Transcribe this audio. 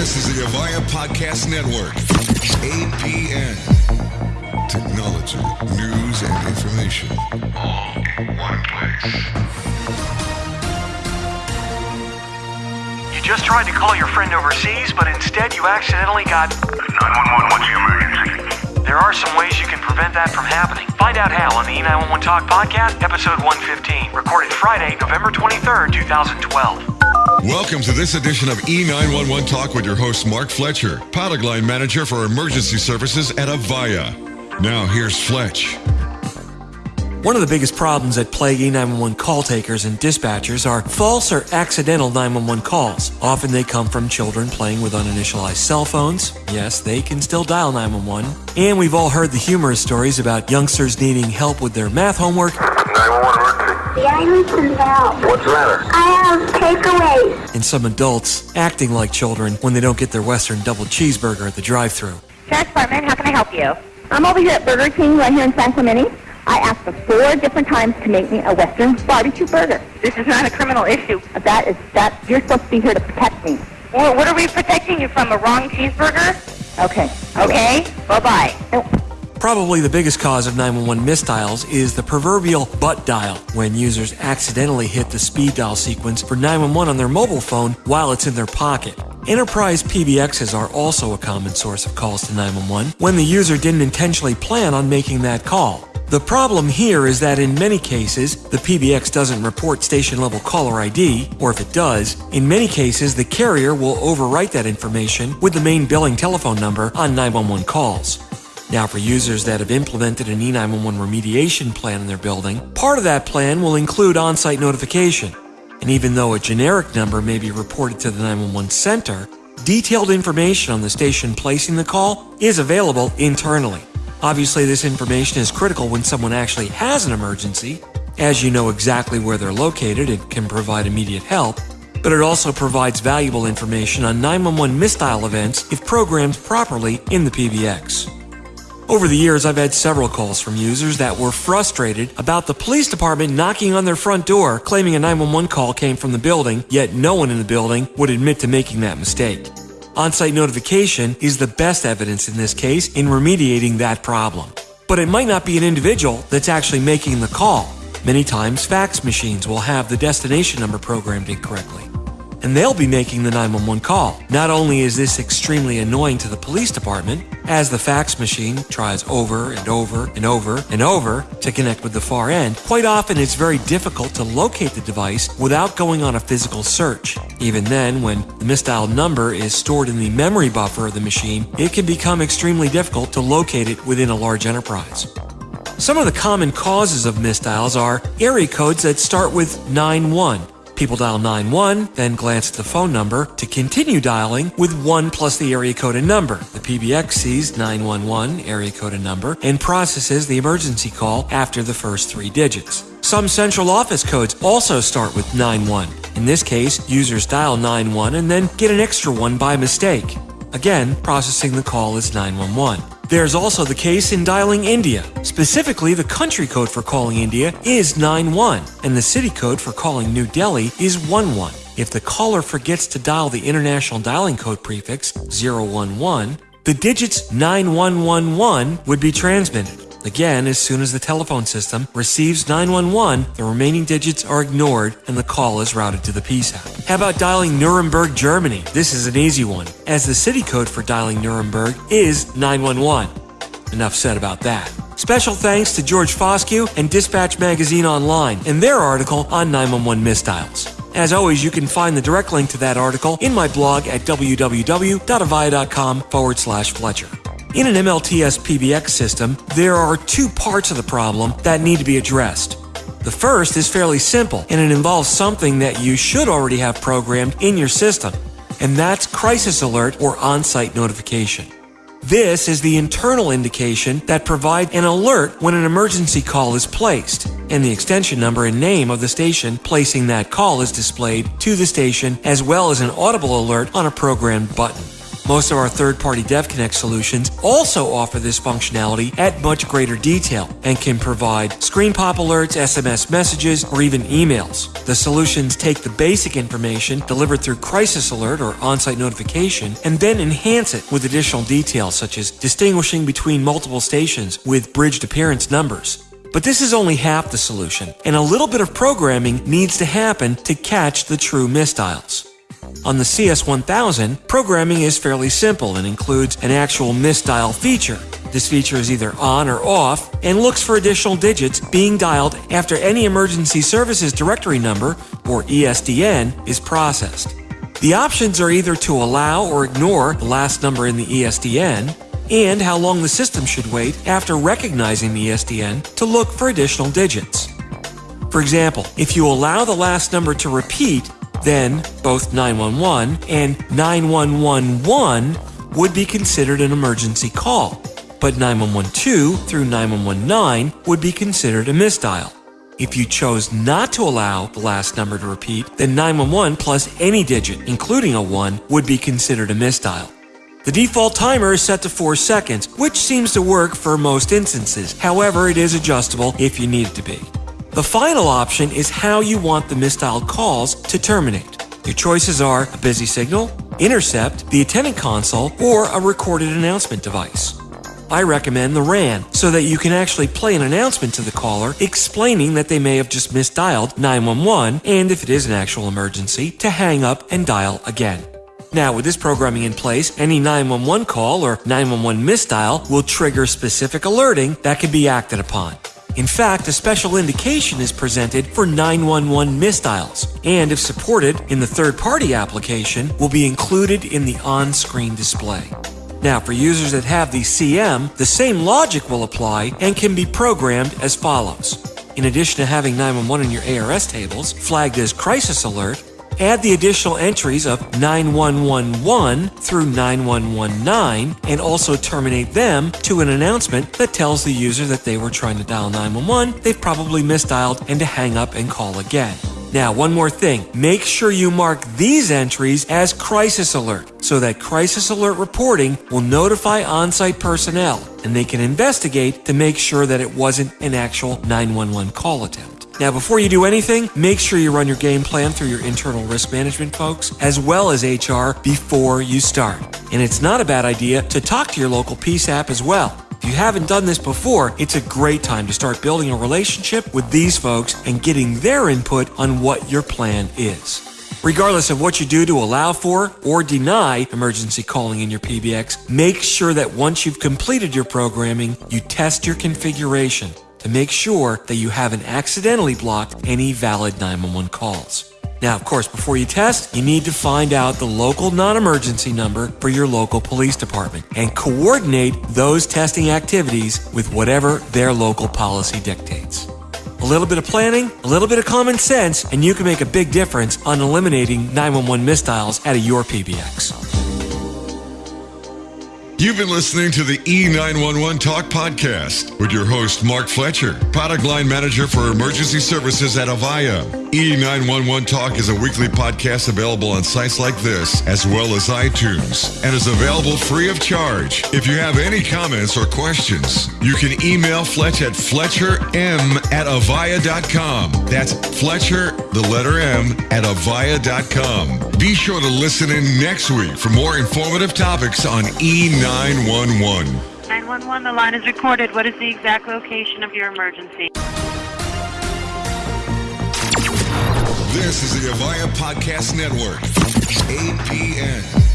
This is the Avaya Podcast Network. APN. Technology, news, and information all in one place. You just tried to call your friend overseas, but instead you accidentally got. 911, what's the emergency? There are some ways you can prevent that from happening. Find out how on the E911 Talk Podcast, episode 115, recorded Friday, November 23rd, 2012. Welcome to this edition of E911 Talk with your host, Mark Fletcher, product line manager for emergency services at Avaya. Now, here's Fletch. One of the biggest problems that plague E911 call takers and dispatchers are false or accidental 911 calls. Often they come from children playing with uninitialized cell phones. Yes, they can still dial 911. And we've all heard the humorous stories about youngsters needing help with their math homework 911 emergency. Yeah, I need some help. What's the matter? I have takeaways. and some adults acting like children when they don't get their Western double cheeseburger at the drive thru Sheriff's Department, how can I help you? I'm over here at Burger King right here in San Clemente. I asked for four different times to make me a Western barbecue burger. This is not a criminal issue. That is that you're supposed to be here to protect me. What, what are we protecting you from? A wrong cheeseburger? Okay. Okay, bye-bye. Oh. Probably the biggest cause of 911 misdials is the proverbial butt dial, when users accidentally hit the speed dial sequence for 911 on their mobile phone while it's in their pocket. Enterprise PBXs are also a common source of calls to 911 when the user didn't intentionally plan on making that call. The problem here is that in many cases, the PBX doesn't report station level caller ID, or if it does, in many cases the carrier will overwrite that information with the main billing telephone number on 911 calls. Now, for users that have implemented an E E911 remediation plan in their building, part of that plan will include on site notification. And even though a generic number may be reported to the 911 center, detailed information on the station placing the call is available internally. Obviously, this information is critical when someone actually has an emergency, as you know exactly where they're located and can provide immediate help, but it also provides valuable information on 911 misdial events if programmed properly in the PBX. Over the years, I've had several calls from users that were frustrated about the police department knocking on their front door claiming a 911 call came from the building, yet no one in the building would admit to making that mistake. On site notification is the best evidence in this case in remediating that problem. But it might not be an individual that's actually making the call. Many times, fax machines will have the destination number programmed incorrectly and they'll be making the 911 call. Not only is this extremely annoying to the police department, as the fax machine tries over and over and over and over to connect with the far end, quite often it's very difficult to locate the device without going on a physical search. Even then, when the misdialed number is stored in the memory buffer of the machine, it can become extremely difficult to locate it within a large enterprise. Some of the common causes of misdials are area codes that start with 91. People dial 91, then glance at the phone number to continue dialing with 1 plus the area code and number. The PBX sees 911, area code and number, and processes the emergency call after the first three digits. Some central office codes also start with 91. In this case, users dial 91 and then get an extra one by mistake. Again, processing the call as 911. There's also the case in dialing India. Specifically, the country code for calling India is 91, and the city code for calling New Delhi is 11. If the caller forgets to dial the international dialing code prefix 011, the digits 9111 would be transmitted. Again, as soon as the telephone system receives 911, the remaining digits are ignored and the call is routed to the PSAP. How about dialing Nuremberg, Germany? This is an easy one, as the city code for dialing Nuremberg is 911. Enough said about that. Special thanks to George Foscue and Dispatch Magazine Online and their article on 911 misdials. As always, you can find the direct link to that article in my blog at www.avaya.com forward slash Fletcher. In an MLTS PBX system, there are two parts of the problem that need to be addressed. The first is fairly simple, and it involves something that you should already have programmed in your system, and that's crisis alert or on site notification. This is the internal indication that provides an alert when an emergency call is placed, and the extension number and name of the station placing that call is displayed to the station as well as an audible alert on a programmed button. Most of our third-party DevConnect solutions also offer this functionality at much greater detail and can provide screen pop alerts, SMS messages, or even emails. The solutions take the basic information delivered through Crisis Alert or on-site notification and then enhance it with additional details such as distinguishing between multiple stations with bridged appearance numbers. But this is only half the solution, and a little bit of programming needs to happen to catch the true misdials. On the CS1000, programming is fairly simple and includes an actual misdial feature. This feature is either on or off and looks for additional digits being dialed after any emergency services directory number, or ESDN, is processed. The options are either to allow or ignore the last number in the ESDN, and how long the system should wait after recognizing the ESDN to look for additional digits. For example, if you allow the last number to repeat, then both 911 and 9111 would be considered an emergency call, but 9112 through 9119 would be considered a misdial. If you chose not to allow the last number to repeat, then 911 plus any digit, including a 1, would be considered a misdial. The default timer is set to 4 seconds, which seems to work for most instances. However, it is adjustable if you need it to be. The final option is how you want the misdialed calls to terminate. Your choices are a busy signal, intercept, the attendant console, or a recorded announcement device. I recommend the RAN so that you can actually play an announcement to the caller explaining that they may have just misdialed 911 and if it is an actual emergency, to hang up and dial again. Now, with this programming in place, any 911 call or 911 misdial will trigger specific alerting that can be acted upon. In fact, a special indication is presented for 911 misdials, and if supported in the third party application, will be included in the on screen display. Now, for users that have the CM, the same logic will apply and can be programmed as follows. In addition to having 911 in your ARS tables flagged as crisis alert, add the additional entries of 9111 through 9119 and also terminate them to an announcement that tells the user that they were trying to dial 911, they've probably misdialed, and to hang up and call again. Now, one more thing. Make sure you mark these entries as crisis alert so that crisis alert reporting will notify on-site personnel and they can investigate to make sure that it wasn't an actual 911 call attempt. Now, before you do anything, make sure you run your game plan through your internal risk management folks as well as HR before you start. And it's not a bad idea to talk to your local PSAP as well. If you haven't done this before, it's a great time to start building a relationship with these folks and getting their input on what your plan is. Regardless of what you do to allow for or deny emergency calling in your PBX, make sure that once you've completed your programming, you test your configuration to make sure that you haven't accidentally blocked any valid 911 calls. Now, of course, before you test, you need to find out the local non emergency number for your local police department and coordinate those testing activities with whatever their local policy dictates. A little bit of planning, a little bit of common sense, and you can make a big difference on eliminating 911 misdials out of your PBX. You've been listening to the E911 Talk podcast with your host, Mark Fletcher, product line manager for emergency services at Avaya. E911 Talk is a weekly podcast available on sites like this, as well as iTunes, and is available free of charge. If you have any comments or questions, you can email Fletch at fletcherm at avaya.com. That's Fletcher, the letter M, at avaya.com. Be sure to listen in next week for more informative topics on E911. 911. 911, the line is recorded. What is the exact location of your emergency? This is the Avaya Podcast Network, APN.